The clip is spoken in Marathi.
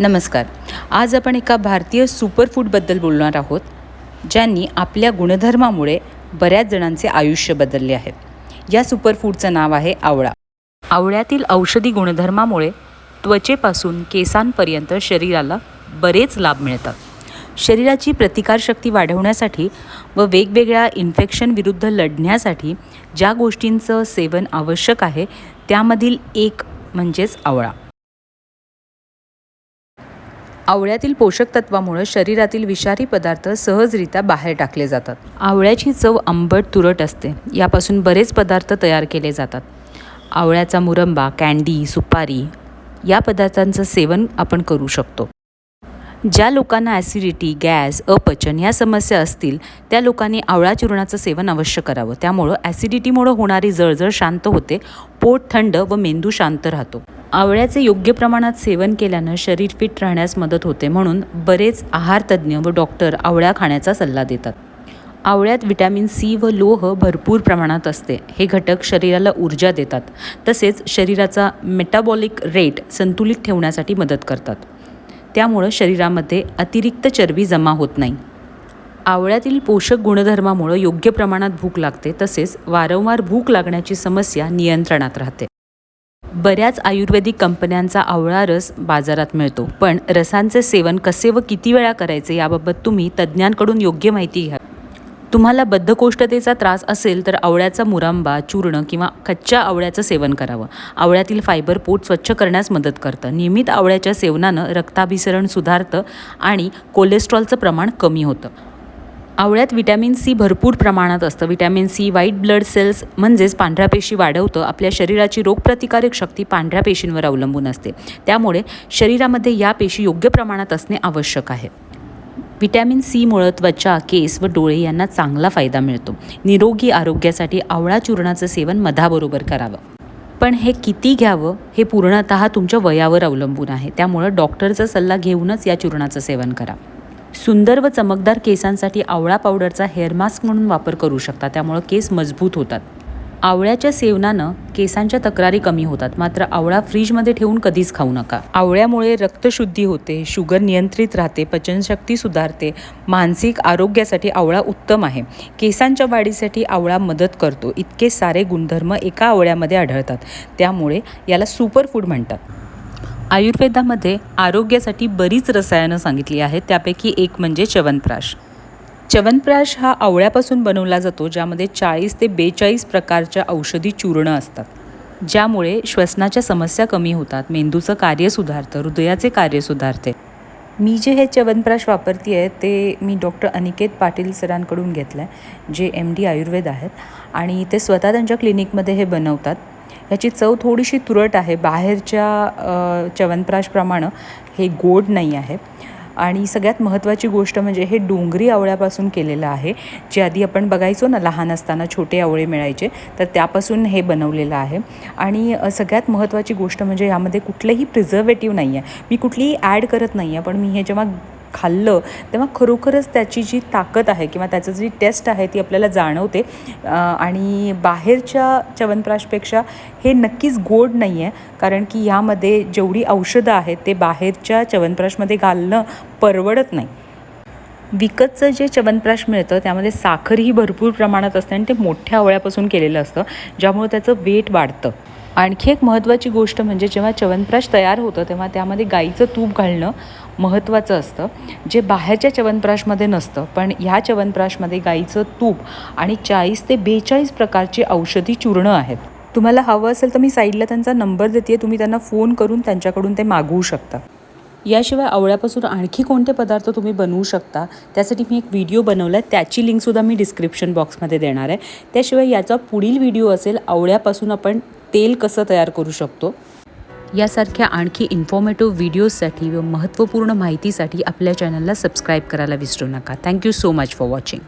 नमस्कार. आज आपण एका भारतीय सुपरफूडबद्दल बोलणार आहोत ज्यांनी आपल्या गुणधर्मामुळे बऱ्याच जणांचे आयुष्य बदलले आहे. या सुपरफूडचं नाव आहे आवळा. आवळ्यातील औषधी गुणधर्मामुळे त्वचेपासून केसांपर्यंत शरीराला बरेच लाभ मिळतात. शरीराची प्रतिकारशक्ती वाढवण्यासाठी व वेगवेगळ्या इन्फेक्शन विरुद्ध लढण्यासाठी ज्या गोष्टींचं सेवन आवश्यक आहे त्यामधील एक म्हणजेच आवळा. आवळ्यातील पोषक तत्वामुळे शरीरातील विषारी पदार्थ सहजरित्या बाहेर टाकले जातात. आवळ्याची चव आंबट तुरट असते. यापासून बरेच पदार्थ तयार केले जातात. आवळ्याचा मुरंबा कँडी सुपारी या पदार्थांचं सेवन आपण करू शकतो. ज्या लोकांना ॲसिडिटी गॅस अपचन या समस्या असतील त्या लोकांनी आवळा चूर्णाचं सेवन अवश्य करावं. त्यामुळं ॲसिडिटीमुळं होणारी जळजळ शांत होते पोट थंड व मेंदू शांत राहतो. आवळ्याचे योग्य प्रमाणात सेवन केल्यानं शरीर फिट राहण्यास मदत होते म्हणून बरेच आहारतज्ज्ञ व डॉक्टर आवळ्या खाण्याचा सल्ला देतात. आवळ्यात विटॅमिन सी व लोह भरपूर प्रमाणात असते. हे घटक शरीराला ऊर्जा देतात. तसेच शरीराचा मेटाबॉलिक रेट संतुलित ठेवण्यासाठी मदत करतात. त्यामुळं शरीरामध्ये अतिरिक्त चरबी जमा होत नाही. आवळ्यातील पोषक गुणधर्मामुळं योग्य प्रमाणात भूक लागते. तसेच वारंवार भूक लागण्याची समस्या नियंत्रणात राहते. बऱ्याच आयुर्वेदिक कंपन्यांचा आवळा रस बाजारात मिळतो. पण रसांचे सेवन कसे व किती वेळा करायचे याबाबत तुम्ही तज्ज्ञांकडून योग्य माहिती घ्या. तुम्हाला बद्धकोष्ठतेचा त्रास असेल तर आवळ्याचा मुरांबा चूर्ण किंवा कच्च्या आवळ्याचं सेवन करावं. आवळ्यातील फायबर पोट स्वच्छ करण्यास मदत करतं. नियमित आवळ्याच्या सेवनानं रक्ताभिसरण सुधारतं आणि कोलेस्ट्रॉलचं प्रमाण कमी होतं. आवळ्यात विटॅमिन सी भरपूर प्रमाणात असतं. Vitamin C white blood cells म्हणजेच पांढऱ्या पेशी वाढवतं. आपल्या शरीराची रोगप्रतिकारक शक्ती पांढऱ्या पेशींवर अवलंबून असते. त्यामुळे शरीरामध्ये या पेशी योग्य प्रमाणात असणे आवश्यक आहे. विटॅमिन सीमुळं त्वचा केस व डोळे यांना चांगला फायदा मिळतो. निरोगी आरोग्यासाठी आवळा चूर्णाचं सेवन मधाबरोबर करावं. पण हे किती घ्यावं? हे पूर्णतः तुमच्या वयावर अवलंबून आहे. त्यामुळं डॉक्टरचा सल्ला घेऊनच या चूर्णाचं सेवन करा. सुंदर व चमकदार केसांसाठी आवळा पावडरचा हेअर मास्क म्हणून वापर करू शकता. त्यामुळं केस मजबूत होतात. आवळ्याच्या सेवनानं केसांच्या तक्रारी कमी होतात. मात्र आवळा फ्रीजमध्ये ठेवून कधीच खाऊ नका. आवळ्यामुळे रक्तशुद्धी होते शुगर नियंत्रित राहते पचनशक्ती सुधारते मानसिक आरोग्यासाठी आवळा उत्तम आहे. केसांच्या वाढीसाठी आवळा मदत करतो. इतके सारे गुणधर्म एका आवळ्यामध्ये आढळतात. त्यामुळे याला सुपरफूड म्हणतात. आयुर्वेदामध्ये आरोग्यासाठी बरीच रसायनं सांगितली आहेत त्यापैकी एक म्हणजे च्यवनप्राश. च्यवनप्राश हा आवळ्यापासून बनवला जातो ज्यामध्ये चाळीस ते बेचाळीस प्रकारच्या औषधी चूर्ण असतात ज्यामुळे श्वसनाच्या समस्या कमी होतात मेंदूचं कार्य सुधारतं हृदयाचे कार्य सुधारते. मी जे हे च्यवनप्राश वापरते आहे ते मी डॉक्टर अनिकेत पाटील सरांकडून घेतलं आहे जे एम डी आयुर्वेद आहेत. आणि ते स्वतः त्यांच्या क्लिनिकमध्ये हे बनवतात. ह्याची चव थोडीशी तुरट आहे. बाहेरच्या च्यवनप्राशप्रमाणे हे गोड नाही आहे. आणि सगळ्यात महत्त्वाची गोष्ट म्हणजे हे डोंगरी आवळ्यापासून केलेलं आहे. जे आधी आपण बघायचो ना लहान असताना छोटे आवळे मिळायचे तर त्यापासून हे बनवलेलं आहे. आणि सगळ्यात महत्त्वाची गोष्ट म्हणजे यामध्ये कुठलंही प्रिझर्वेटिव्ह नाही आहे मी कुठलीही ॲड करत नाही आहे पण मी हे जेव्हा खाल्लं तेव्हा खरोखरच त्याची जी ताकद आहे किंवा त्याचं जी टेस्ट आहे ती आपल्याला जाणवते. आणि बाहेरच्या च्यवनप्राशपेक्षा हे नक्कीच गोड नाही आहे कारण की ह्यामध्ये जेवढी औषधं आहेत ते बाहेरच्या च्यवनप्राशमध्ये घालणं परवडत नाही. विकतचं जे च्यवनप्राश मिळतं त्यामध्ये साखरही भरपूर प्रमाणात असते आणि ते मोठ्या आवळ्यापासून केलेलं असतं ज्यामुळे त्याचं वेट वाढतं. आणखी एक महत्त्वाची गोष्ट म्हणजे जेव्हा च्यवनप्राश तयार होतं तेव्हा त्यामध्ये गाईचं तूप घालणं महत्त्वाचं असतं जे बाहेरच्या च्यवनप्राशमध्ये नसतं. पण ह्या च्यवनप्राशमध्ये गाईचं तूप आणि चाळीस ते बेचाळीस प्रकारची औषधी चूर्ण आहेत. तुम्हाला हवं असेल तर मी साईडला त्यांचा नंबर देते तुम्ही त्यांना फोन करून त्यांच्याकडून ते मागवू शकता. याशिवाय आवळ्यापासून आणखी कोणते पदार्थ तुम्ही बनवू शकता त्यासाठी मी एक व्हिडिओ बनवला आहे त्याची लिंकसुद्धा मी डिस्क्रिप्शन बॉक्समध्ये देणार आहे. त्याशिवाय याचा पुढील व्हिडिओ असेल आवळ्यापासून आपण तेल कसं तयार करू शकतो? यासारख्या आणखी इन्फॉर्मेटिव्ह व्हिडिओजसाठी व महत्त्वपूर्ण माहितीसाठी आपल्या चॅनलला सबस्क्राईब करायला विसरू नका. Thank you so much for watching